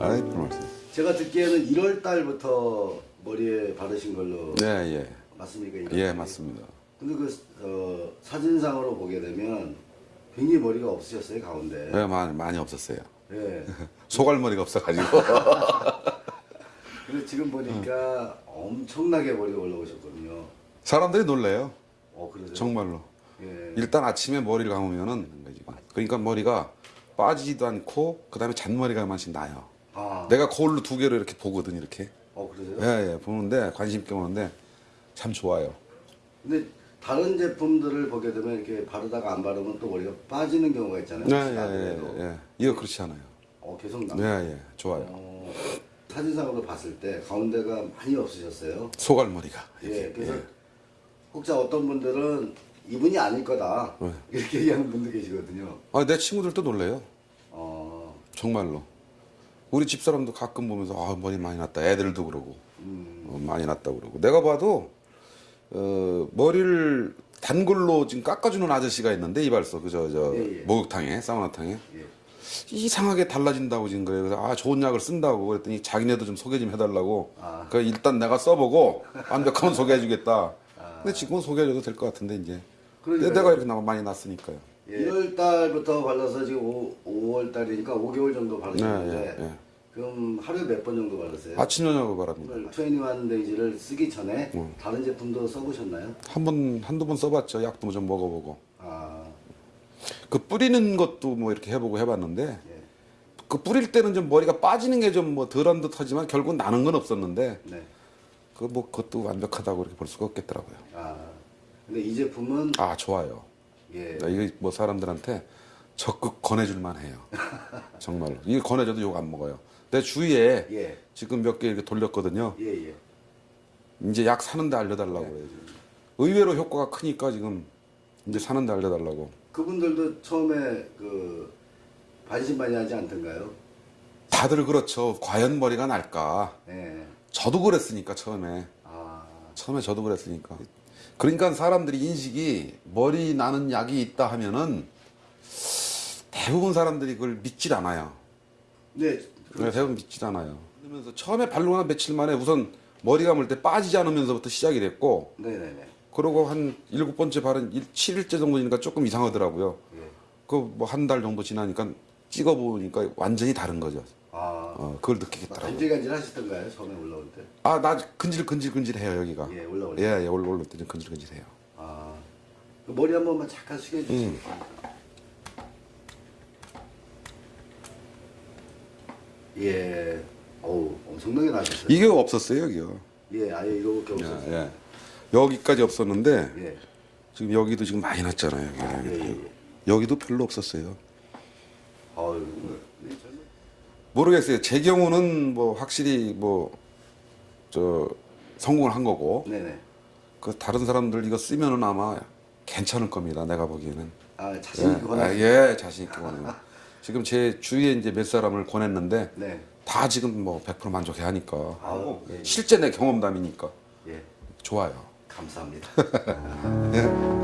아이 별 말씀. 제가 듣기에는 1월 달부터 머리에 바르신 걸로 네 예. 맞습니까? 예 1월 달에? 맞습니다. 근데 그 어, 사진상으로 보게 되면 굉장히 머리가 없으셨어요 가운데. 예 많이 많이 없었어요. 예. 소갈머리가 없어가지고. 근데 지금 보니까 엄청나게 머리가 올라오셨거든요. 사람들이 놀래요. 어? 정말로. 예. 일단 아침에 머리를 감으면은 그러니까 머리가 빠지지도 않고 그 다음에 잔머리가 한번씩 나요. 아. 내가 거울로 두 개로 이렇게 보거든 이렇게. 어 그러세요? 예, 예, 보는데 관심 있게 보는데 참 좋아요. 근데 다른 제품들을 보게 되면 이렇게 바르다가 안 바르면 또 머리가 빠지는 경우가 있잖아요. 네, 예. 예, 예. 이거 그렇지 않아요. 어 계속 나. 예, 예, 좋아요. 어, 사진상으로 봤을 때 가운데가 많이 없으셨어요. 소갈머리가. 예, 그래서 혹자 어떤 분들은 이분이 아닐 거다 네. 이렇게 얘기하는 분도 계시거든요. 아, 내 친구들도 놀래요. 어, 정말로. 우리 집사람도 가끔 보면서 아, 머리 많이 났다. 애들도 그러고 음, 어, 많이 났다 그러고. 내가 봐도 어, 머리를 단골로 지금 깎아주는 아저씨가 있는데 이발소 그저 저 예, 예. 목욕탕에 사우나탕에 예. 이상하게 달라진다고 지금 그래요. 그래서 아 좋은 약을 쓴다고 그랬더니 자기네도 좀 소개 좀 해달라고. 아. 그 일단 내가 써보고 완벽하면 소개해주겠다. 근데 지금은 소개해줘도 될 것 같은데 이제. 그러니까요. 내가 이렇게 나- 많이 났으니까요. 예. 1월 달부터 발라서 지금 5, 월 달이니까 5개월 정도 네, 바르셨는데 예, 예. 그럼 하루에 몇 번 정도 바르세요? 아침 저녁을 바랍니다. 21 데이지를 쓰기 전에 음. 다른 제품도 써보셨나요? 한 번 한두 번 써봤죠. 약도 좀 먹어보고. 아, 그 뿌리는 것도 뭐 이렇게 해보고 해봤는데 예. 그 뿌릴 때는 좀 머리가 빠지는 게 좀 뭐 덜한 듯 하지만 결국 나는 건 없었는데 네. 그뭐 그것도 완벽하다고 이렇게 볼 수가 없겠더라고요. 아, 근데 이 제품은 아 좋아요. 예. 나 이거 뭐 사람들한테 적극 권해줄 만 해요. 정말로. 이거 권해줘도 욕 안 먹어요. 내 주위에 예. 지금 몇 개 이렇게 돌렸거든요. 예, 예. 이제 약 사는데 알려달라고 그래요. 지금. 의외로 효과가 크니까 지금 이제 사는데 알려달라고. 그분들도 처음에 그 반신반의하지 않던가요? 다들 그렇죠. 과연 머리가 날까. 예. 저도 그랬으니까 처음에. 아, 처음에 저도 그랬으니까. 그러니까 사람들이 인식이 머리 나는 약이 있다 하면은 대부분 사람들이 그걸 믿질 않아요. 네. 네, 대부분 믿질 않아요. 그러면서 처음에 바르고 한 며칠 만에 우선 머리 감을 때 빠지지 않으면서부터 시작이 됐고 네네네. 그러고 한 일곱 번째 일- 7일째 정도니까 조금 이상하더라고요. 예. 그뭐 한 달 정도 지나니까 찍어보니까 완전히 다른 거죠. 아, 어, 그걸 느끼겠더라고요. 간질간질 하시던가요? 처음에 올라올 때? 아, 나 근질근질근질해요 여기가. 예, 올라올 예, 때. 예, 올라 올라 때는 근질근질해요. 아, 그 머리 한 번만 잠깐 숙여주세요. 음. 예. 어우, 엄청나게 나셨어요. 이게 없었어요 여기요. 예, 아예 이렇게 예, 없었어요. 예. 여기까지 없었는데 예. 지금 여기도 지금 많이 났잖아요. 여기. 예, 예, 예. 여기도 별로 없었어요. 아유, 네, 모르겠어요. 제 경우는 뭐 확실히 뭐 저 성공을 한 거고 네네. 그 다른 사람들 이거 쓰면은 아마 괜찮을 겁니다. 내가 보기에는. 아, 자신 있게 예, 권하 아, 예, 자신 있게 권해요. 지금 제 주위에 이제 몇 사람을 권했는데 네. 다 지금 뭐 100% 만족해 하니까 아우, 예, 예. 실제 내 경험담이니까 예. 좋아요. 감사합니다. 예.